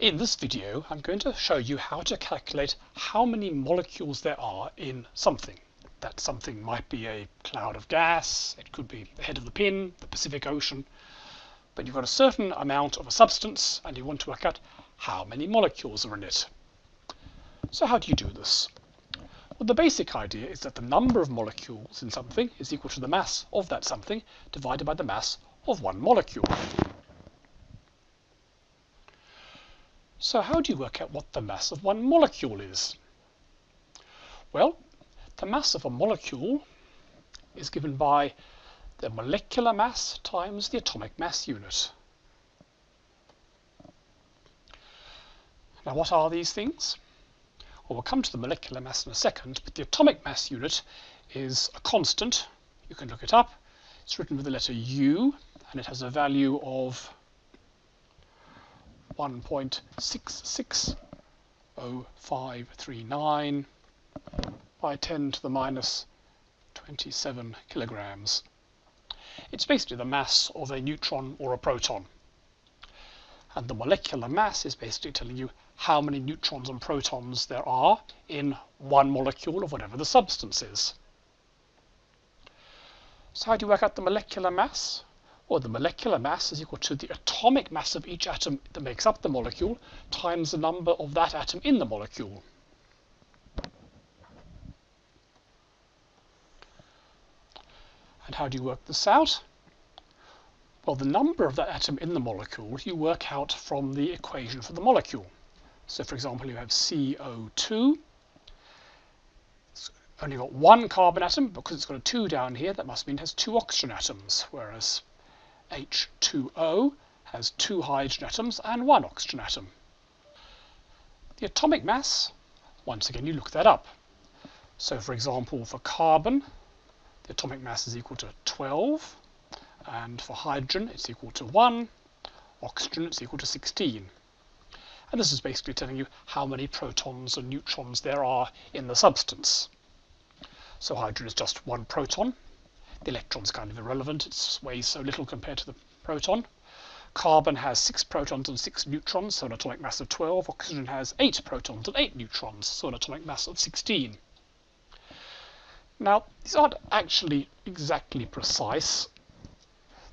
In this video I'm going to show you how to calculate how many molecules there are in something. That something might be a cloud of gas, it could be the head of the pin, the Pacific Ocean, but you've got a certain amount of a substance and you want to work out how many molecules are in it. So how do you do this? Well, the basic idea is that the number of molecules in something is equal to the mass of that something divided by the mass of one molecule. So how do you work out what the mass of one molecule is? Well, the mass of a molecule is given by the molecular mass times the atomic mass unit. Now what are these things? Well, we'll come to the molecular mass in a second, but the atomic mass unit is a constant. You can look it up. It's written with the letter U, and it has a value of 1.66059 by 10 to the minus 27 kilograms. It's basically the mass of a neutron or a proton. And the molecular mass is basically telling you how many neutrons and protons there are in one molecule of whatever the substance is. So how do you work out the molecular mass? Well, the molecular mass is equal to the atomic mass of each atom that makes up the molecule times the number of that atom in the molecule. And how do you work this out? Well, the number of that atom in the molecule you work out from the equation for the molecule. So, for example, you have CO2 it's only got one carbon atom because it's got a 2 down here that must mean it has two oxygen atoms whereas H2O has two hydrogen atoms and one oxygen atom. The atomic mass, once again, you look that up. So, for example, for carbon, the atomic mass is equal to 12, and for hydrogen, it's equal to 1, oxygen, it's equal to 16. And this is basically telling you how many protons and neutrons there are in the substance. So hydrogen is just one proton, the electron's kind of irrelevant, it weighs so little compared to the proton. Carbon has 6 protons and 6 neutrons, so an atomic mass of 12. Oxygen has 8 protons and 8 neutrons, so an atomic mass of 16. Now, these aren't actually exactly precise.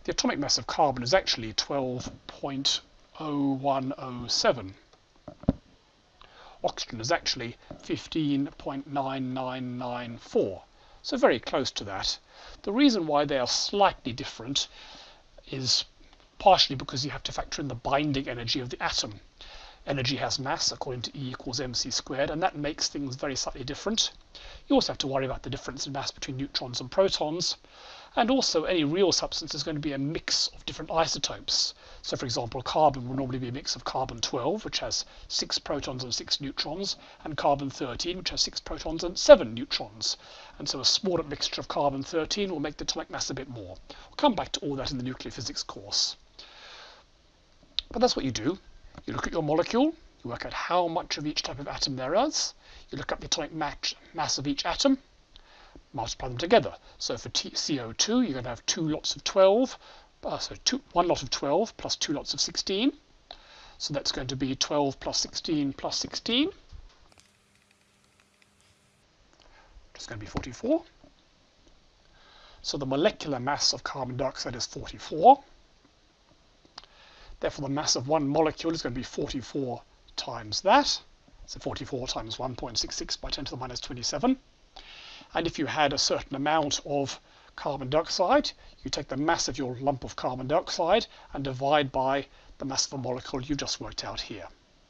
The atomic mass of carbon is actually 12.0107. Oxygen is actually 15.9994. So very close to that. The reason why they are slightly different is partially because you have to factor in the binding energy of the atom. Energy has mass according to E equals mc squared, and that makes things very slightly different. You also have to worry about the difference in mass between neutrons and protons. And also, any real substance is going to be a mix of different isotopes. So, for example, carbon will normally be a mix of carbon-12, which has 6 protons and 6 neutrons, and carbon-13, which has 6 protons and 7 neutrons. And so a smaller mixture of carbon-13 will make the atomic mass a bit more. We'll come back to all that in the nuclear physics course. But that's what you do. You look at your molecule, you work out how much of each type of atom there is, you look up the atomic mass of each atom, multiply them together. So for T CO2, you're going to have two lots of 12, uh, so two, one lot of 12 plus two lots of 16. So that's going to be 12 plus 16 plus 16. Which is going to be 44. So the molecular mass of carbon dioxide is 44. Therefore, the mass of one molecule is going to be 44 times that. So 44 times 1.66 by 10 to the minus 27. And if you had a certain amount of carbon dioxide, you take the mass of your lump of carbon dioxide and divide by the mass of a molecule you just worked out here.